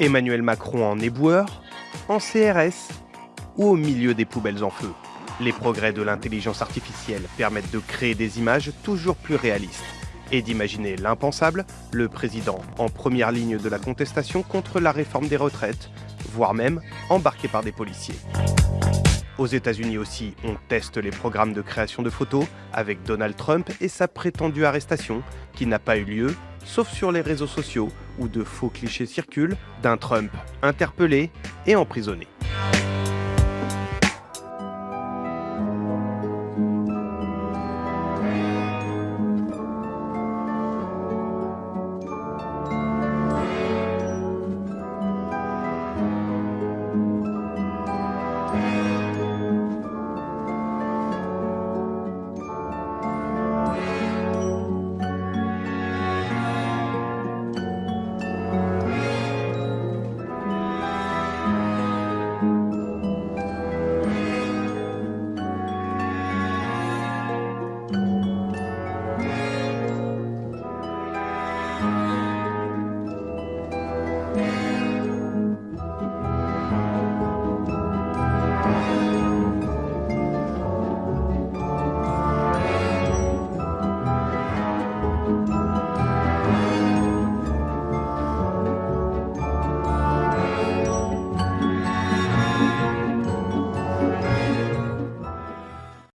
Emmanuel Macron en éboueur, en CRS ou au milieu des poubelles en feu. Les progrès de l'intelligence artificielle permettent de créer des images toujours plus réalistes et d'imaginer l'impensable, le président en première ligne de la contestation contre la réforme des retraites, voire même embarqué par des policiers. Aux États-Unis aussi, on teste les programmes de création de photos avec Donald Trump et sa prétendue arrestation, qui n'a pas eu lieu, sauf sur les réseaux sociaux où de faux clichés circulent d'un Trump interpellé et emprisonné.